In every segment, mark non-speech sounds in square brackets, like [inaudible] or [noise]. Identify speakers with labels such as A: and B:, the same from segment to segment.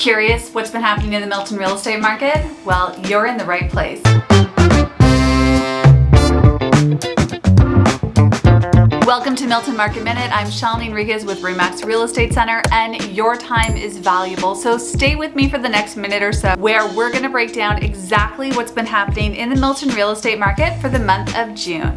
A: Curious what's been happening in the Milton real estate market? Well, you're in the right place. Welcome to Milton Market Minute. I'm Shalini Enriquez with Remax Real Estate Center and your time is valuable. So stay with me for the next minute or so where we're gonna break down exactly what's been happening in the Milton real estate market for the month of June.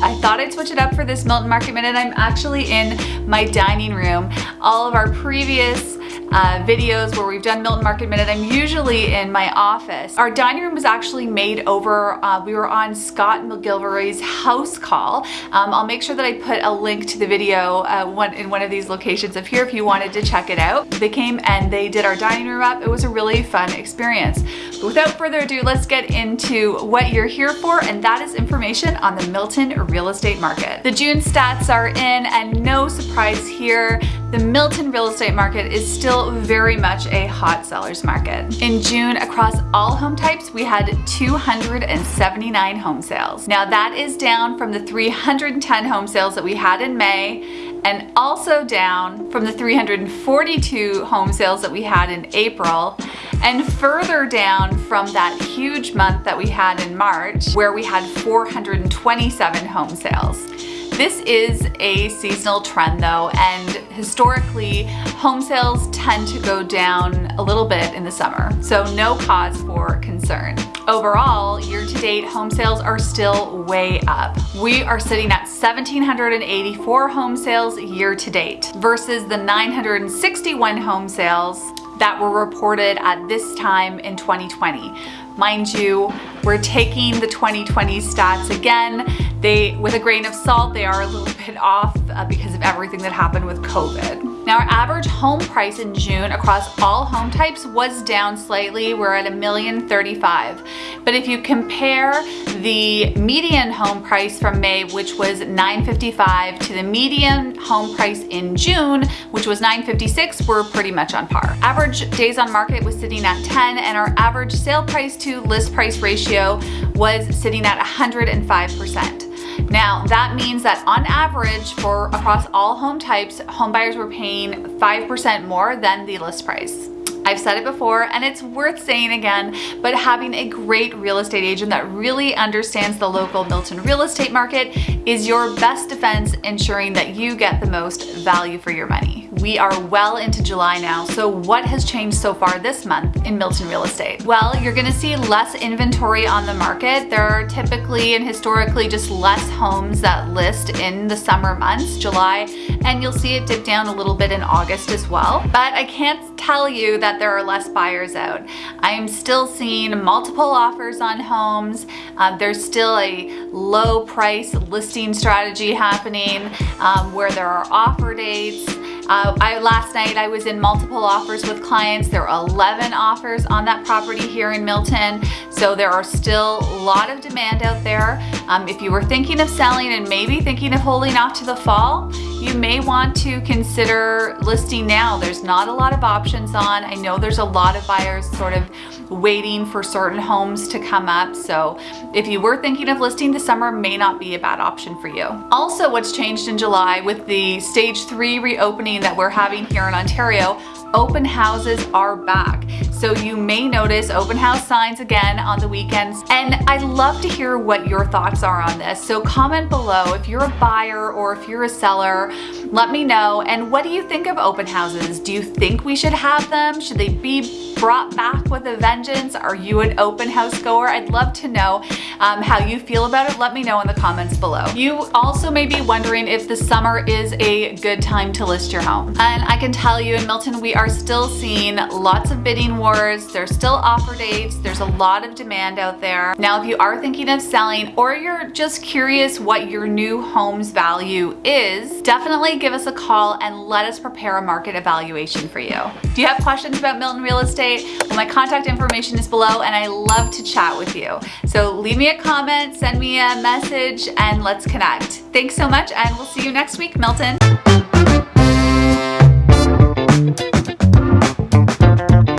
A: I thought I'd switch it up for this Milton Market Minute. I'm actually in my dining room. All of our previous uh, videos where we've done Milton Market Minute, I'm usually in my office. Our dining room was actually made over, uh, we were on Scott McGillivray's house call. Um, I'll make sure that I put a link to the video uh, one, in one of these locations up here if you wanted to check it out. They came and they did our dining room up. It was a really fun experience. But without further ado, let's get into what you're here for and that is information on the Milton real estate market. The June stats are in and no surprise here, the Milton real estate market is still very much a hot seller's market. In June, across all home types, we had 279 home sales. Now that is down from the 310 home sales that we had in May and also down from the 342 home sales that we had in April and further down from that huge month that we had in March where we had 427 home sales. This is a seasonal trend though, and historically, home sales tend to go down a little bit in the summer, so no cause for concern. Overall, year-to-date home sales are still way up. We are sitting at 1,784 home sales year-to-date versus the 961 home sales that were reported at this time in 2020. Mind you, we're taking the 2020 stats again. They, with a grain of salt, they are a little bit [laughs] off uh, because of everything that happened with COVID. Now our average home price in June across all home types was down slightly. We're at a million thirty-five. But if you compare the median home price from May, which was 955 to the median home price in June, which was 956, we're pretty much on par. Average days on market was sitting at 10 and our average sale price to list price ratio was sitting at 105%. Now that means that on average for across all home types, home buyers were paying 5% more than the list price. I've said it before and it's worth saying again, but having a great real estate agent that really understands the local Milton real estate market is your best defense ensuring that you get the most value for your money. We are well into July now, so what has changed so far this month in Milton real estate? Well, you're gonna see less inventory on the market. There are typically and historically just less homes that list in the summer months, July, and you'll see it dip down a little bit in August as well. But I can't tell you that there are less buyers out. I am still seeing multiple offers on homes. Um, there's still a low price listing strategy happening um, where there are offer dates uh, I, last night I was in multiple offers with clients. There are 11 offers on that property here in Milton. So there are still a lot of demand out there. Um, if you were thinking of selling and maybe thinking of holding off to the fall, you may want to consider listing now. There's not a lot of options on. I know there's a lot of buyers sort of waiting for certain homes to come up. So if you were thinking of listing this summer may not be a bad option for you. Also what's changed in July with the stage three reopening that we're having here in Ontario, open houses are back. So you may notice open house signs again on the weekends. And I'd love to hear what your thoughts are on this. So comment below if you're a buyer or if you're a seller, let me know. And what do you think of open houses? Do you think we should have them? Should they be brought back with a vengeance? Are you an open house goer? I'd love to know um, how you feel about it. Let me know in the comments below. You also may be wondering if the summer is a good time to list your home. And I can tell you in Milton, we are still seeing lots of bidding wars. There's still offer dates. There's a lot of demand out there. Now, if you are thinking of selling or you're just curious what your new home's value is, definitely give us a call and let us prepare a market evaluation for you. Do you have questions about Milton real estate? Well, my contact information is below and I love to chat with you. So leave me a comment, send me a message, and let's connect. Thanks so much and we'll see you next week, Milton.